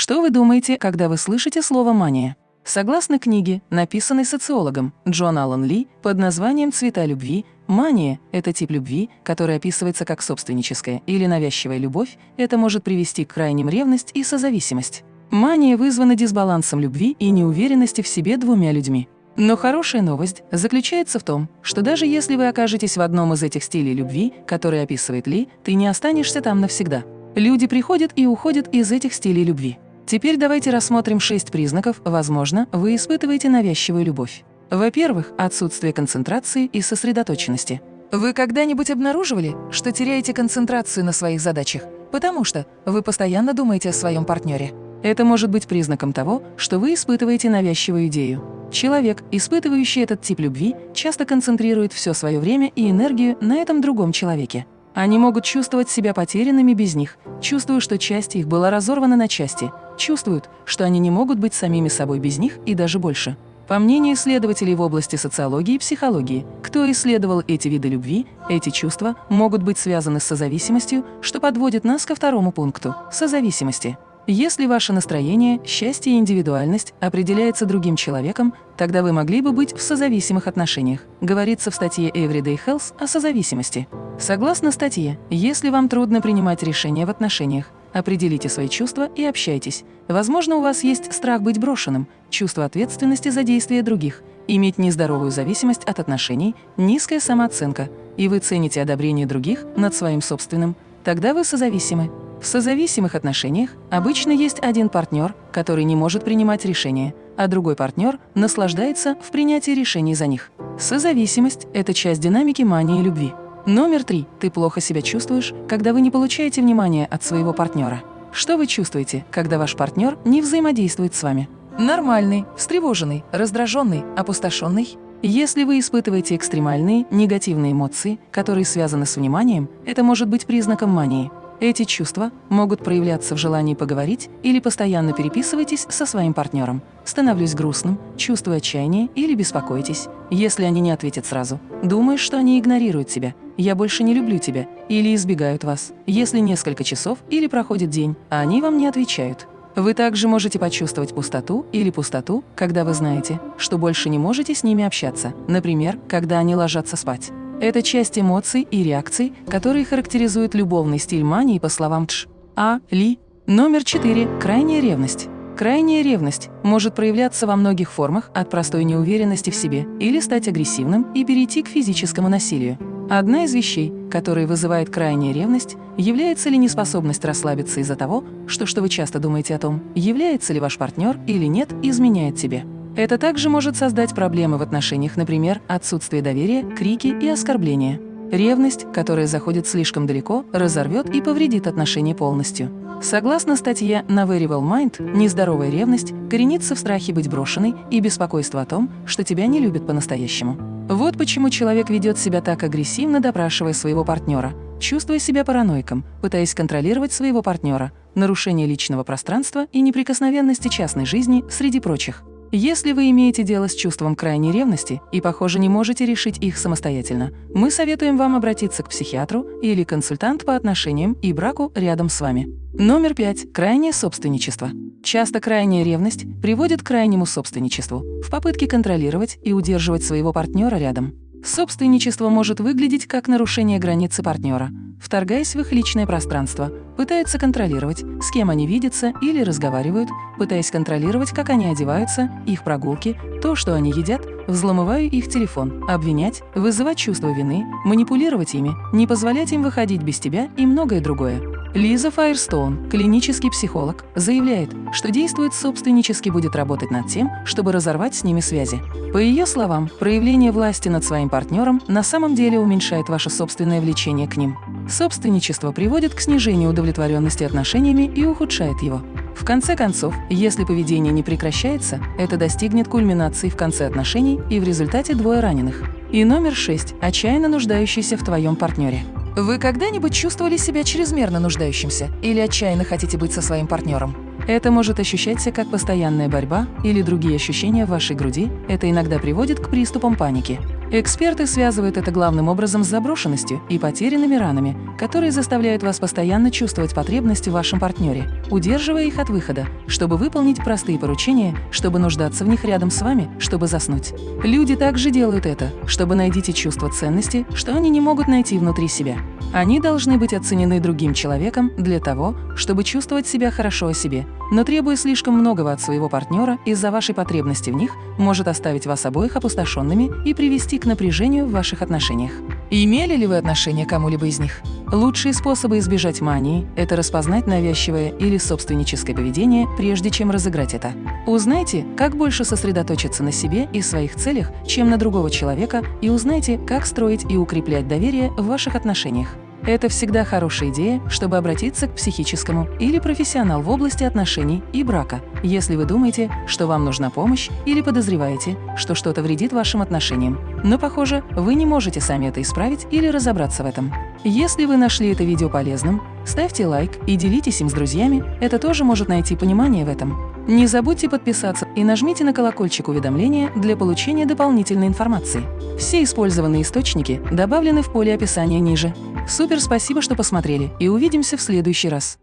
Что вы думаете, когда вы слышите слово «мания»? Согласно книге, написанной социологом Джон Аллен Ли под названием «Цвета любви», мания – это тип любви, который описывается как собственническая или навязчивая любовь, это может привести к крайним ревность и созависимость. Мания вызвана дисбалансом любви и неуверенности в себе двумя людьми. Но хорошая новость заключается в том, что даже если вы окажетесь в одном из этих стилей любви, который описывает Ли, ты не останешься там навсегда. Люди приходят и уходят из этих стилей любви. Теперь давайте рассмотрим шесть признаков, возможно, вы испытываете навязчивую любовь. Во-первых, отсутствие концентрации и сосредоточенности. Вы когда-нибудь обнаруживали, что теряете концентрацию на своих задачах, потому что вы постоянно думаете о своем партнере? Это может быть признаком того, что вы испытываете навязчивую идею. Человек, испытывающий этот тип любви, часто концентрирует все свое время и энергию на этом другом человеке. Они могут чувствовать себя потерянными без них, чувствуя, что часть их была разорвана на части, чувствуют, что они не могут быть самими собой без них и даже больше. По мнению исследователей в области социологии и психологии, кто исследовал эти виды любви, эти чувства могут быть связаны с созависимостью, что подводит нас ко второму пункту – созависимости. Если ваше настроение, счастье и индивидуальность определяется другим человеком, тогда вы могли бы быть в созависимых отношениях. Говорится в статье Everyday Health о созависимости. Согласно статье, если вам трудно принимать решения в отношениях, определите свои чувства и общайтесь. Возможно, у вас есть страх быть брошенным, чувство ответственности за действия других, иметь нездоровую зависимость от отношений, низкая самооценка, и вы цените одобрение других над своим собственным. Тогда вы созависимы. В созависимых отношениях обычно есть один партнер, который не может принимать решения, а другой партнер наслаждается в принятии решений за них. Созависимость – это часть динамики мании любви. Номер три. Ты плохо себя чувствуешь, когда вы не получаете внимания от своего партнера. Что вы чувствуете, когда ваш партнер не взаимодействует с вами? Нормальный, встревоженный, раздраженный, опустошенный? Если вы испытываете экстремальные, негативные эмоции, которые связаны с вниманием, это может быть признаком мании. Эти чувства могут проявляться в желании поговорить или постоянно переписывайтесь со своим партнером. Становлюсь грустным, чувствую отчаяние или беспокойтесь, если они не ответят сразу. Думаешь, что они игнорируют тебя. Я больше не люблю тебя. Или избегают вас. Если несколько часов или проходит день, а они вам не отвечают. Вы также можете почувствовать пустоту или пустоту, когда вы знаете, что больше не можете с ними общаться, например, когда они ложатся спать. Это часть эмоций и реакций, которые характеризуют любовный стиль мании по словам Тш. А. Ли. Номер 4. Крайняя ревность. Крайняя ревность может проявляться во многих формах от простой неуверенности в себе или стать агрессивным и перейти к физическому насилию. Одна из вещей, которые вызывает крайняя ревность, является ли неспособность расслабиться из-за того, что, что вы часто думаете о том, является ли ваш партнер или нет, изменяет тебе. Это также может создать проблемы в отношениях, например, отсутствие доверия, крики и оскорбления. Ревность, которая заходит слишком далеко, разорвет и повредит отношения полностью. Согласно статье на Variable Mind, нездоровая ревность коренится в страхе быть брошенной и беспокойство о том, что тебя не любят по-настоящему. Вот почему человек ведет себя так агрессивно, допрашивая своего партнера, чувствуя себя параноиком, пытаясь контролировать своего партнера, нарушение личного пространства и неприкосновенности частной жизни, среди прочих. Если вы имеете дело с чувством крайней ревности и, похоже, не можете решить их самостоятельно, мы советуем вам обратиться к психиатру или консультант по отношениям и браку рядом с вами. Номер пять. Крайнее собственничество. Часто крайняя ревность приводит к крайнему собственничеству в попытке контролировать и удерживать своего партнера рядом. Собственничество может выглядеть как нарушение границы партнера, вторгаясь в их личное пространство, пытаются контролировать, с кем они видятся или разговаривают, пытаясь контролировать, как они одеваются, их прогулки, то, что они едят, взломывая их телефон, обвинять, вызывать чувство вины, манипулировать ими, не позволять им выходить без тебя и многое другое. Лиза Файерстоун, клинический психолог, заявляет, что действует собственнически будет работать над тем, чтобы разорвать с ними связи. По ее словам, проявление власти над своим партнером на самом деле уменьшает ваше собственное влечение к ним. Собственничество приводит к снижению удовлетворенности отношениями и ухудшает его. В конце концов, если поведение не прекращается, это достигнет кульминации в конце отношений и в результате двое раненых. И номер шесть – отчаянно нуждающийся в твоем партнере. Вы когда-нибудь чувствовали себя чрезмерно нуждающимся или отчаянно хотите быть со своим партнером? Это может ощущаться как постоянная борьба или другие ощущения в вашей груди. Это иногда приводит к приступам паники. Эксперты связывают это главным образом с заброшенностью и потерянными ранами, которые заставляют вас постоянно чувствовать потребность в вашем партнере. Удерживая их от выхода, чтобы выполнить простые поручения, чтобы нуждаться в них рядом с вами, чтобы заснуть. Люди также делают это, чтобы найдите чувство ценности, что они не могут найти внутри себя. Они должны быть оценены другим человеком для того, чтобы чувствовать себя хорошо о себе, но требуя слишком многого от своего партнера из-за вашей потребности в них, может оставить вас обоих опустошенными и привести к напряжению в ваших отношениях. Имели ли вы отношение к кому-либо из них? Лучшие способы избежать мании – это распознать навязчивое или собственническое поведение, прежде чем разыграть это. Узнайте, как больше сосредоточиться на себе и своих целях, чем на другого человека, и узнайте, как строить и укреплять доверие в ваших отношениях. Это всегда хорошая идея, чтобы обратиться к психическому или профессионал в области отношений и брака, если вы думаете, что вам нужна помощь или подозреваете, что что-то вредит вашим отношениям. Но, похоже, вы не можете сами это исправить или разобраться в этом. Если вы нашли это видео полезным, ставьте лайк и делитесь им с друзьями, это тоже может найти понимание в этом. Не забудьте подписаться и нажмите на колокольчик уведомления для получения дополнительной информации. Все использованные источники добавлены в поле описания ниже. Супер спасибо, что посмотрели, и увидимся в следующий раз.